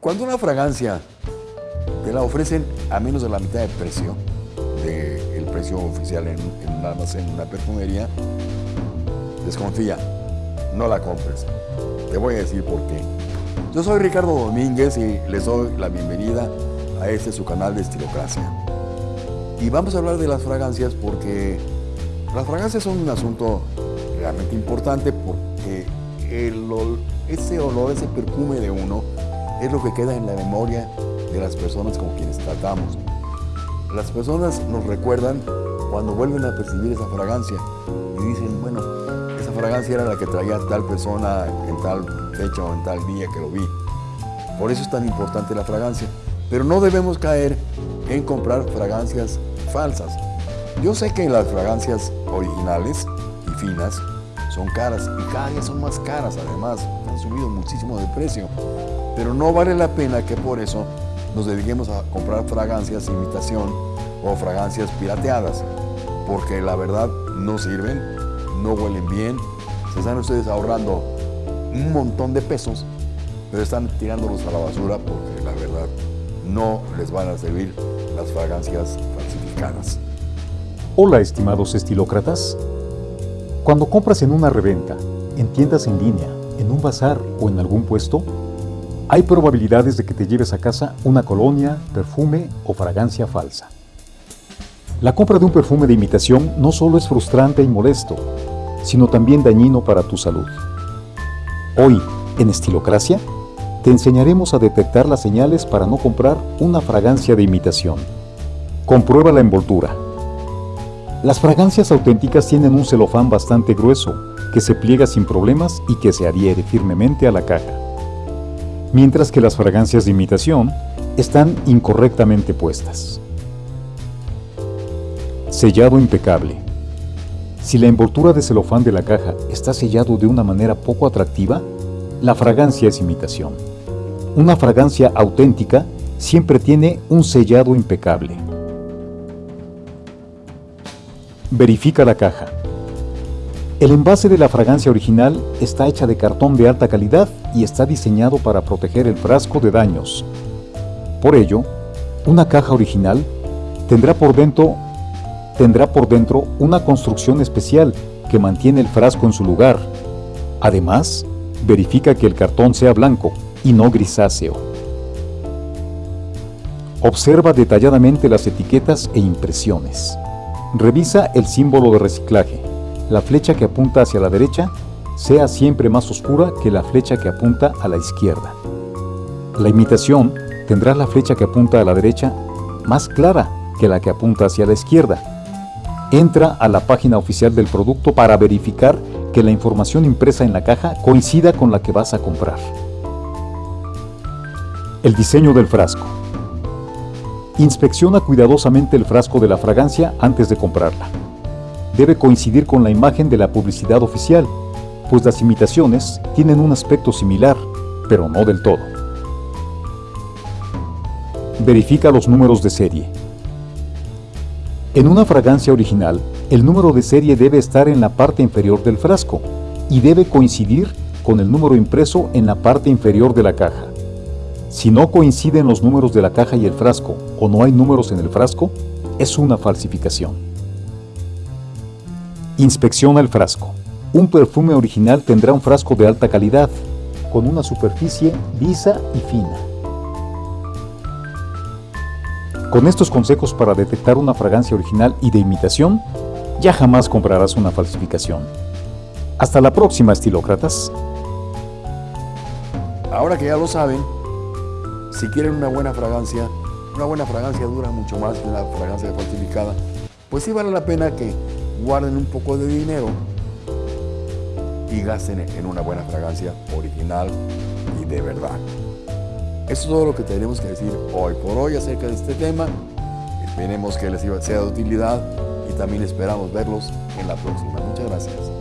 Cuando una fragancia te la ofrecen a menos de la mitad de precio, del precio oficial en, en un almacén, una perfumería, desconfía, no la compres. Te voy a decir por qué. Yo soy Ricardo Domínguez y les doy la bienvenida a este su canal de Estilocracia. Y vamos a hablar de las fragancias porque las fragancias son un asunto realmente importante porque el, ese olor, ese perfume de uno es lo que queda en la memoria de las personas con quienes tratamos. Las personas nos recuerdan cuando vuelven a percibir esa fragancia y dicen, bueno, esa fragancia era la que traía tal persona en tal fecha o en tal día que lo vi. Por eso es tan importante la fragancia. Pero no debemos caer en comprar fragancias falsas. Yo sé que las fragancias originales y finas son caras y cada día son más caras además, han subido muchísimo de precio. Pero no vale la pena que por eso nos dediquemos a comprar fragancias imitación o fragancias pirateadas, porque la verdad no sirven, no huelen bien, se están ustedes ahorrando un montón de pesos, pero están tirándolos a la basura porque la verdad no les van a servir las fragancias falsificadas. Hola estimados estilócratas. Cuando compras en una reventa, en tiendas en línea, en un bazar o en algún puesto, hay probabilidades de que te lleves a casa una colonia, perfume o fragancia falsa. La compra de un perfume de imitación no solo es frustrante y molesto, sino también dañino para tu salud. Hoy, en Estilocracia, te enseñaremos a detectar las señales para no comprar una fragancia de imitación. Comprueba la envoltura. Las fragancias auténticas tienen un celofán bastante grueso, que se pliega sin problemas y que se adhiere firmemente a la caja. Mientras que las fragancias de imitación están incorrectamente puestas. Sellado impecable. Si la envoltura de celofán de la caja está sellado de una manera poco atractiva, la fragancia es imitación. Una fragancia auténtica siempre tiene un sellado impecable. Verifica la caja. El envase de la fragancia original está hecha de cartón de alta calidad y está diseñado para proteger el frasco de daños. Por ello, una caja original tendrá por dentro, tendrá por dentro una construcción especial que mantiene el frasco en su lugar. Además, verifica que el cartón sea blanco y no grisáceo. Observa detalladamente las etiquetas e impresiones. Revisa el símbolo de reciclaje. La flecha que apunta hacia la derecha sea siempre más oscura que la flecha que apunta a la izquierda. La imitación tendrá la flecha que apunta a la derecha más clara que la que apunta hacia la izquierda. Entra a la página oficial del producto para verificar que la información impresa en la caja coincida con la que vas a comprar. El diseño del frasco. Inspecciona cuidadosamente el frasco de la fragancia antes de comprarla. Debe coincidir con la imagen de la publicidad oficial, pues las imitaciones tienen un aspecto similar, pero no del todo. Verifica los números de serie. En una fragancia original, el número de serie debe estar en la parte inferior del frasco y debe coincidir con el número impreso en la parte inferior de la caja. Si no coinciden los números de la caja y el frasco o no hay números en el frasco, es una falsificación. Inspecciona el frasco. Un perfume original tendrá un frasco de alta calidad, con una superficie lisa y fina. Con estos consejos para detectar una fragancia original y de imitación, ya jamás comprarás una falsificación. Hasta la próxima, estilócratas. Ahora que ya lo saben, si quieren una buena fragancia, una buena fragancia dura mucho más que una fragancia falsificada, pues sí vale la pena que guarden un poco de dinero y gasten en una buena fragancia original y de verdad. Eso es todo lo que tenemos que decir hoy por hoy acerca de este tema. Esperemos que les sea de utilidad y también esperamos verlos en la próxima. Muchas gracias.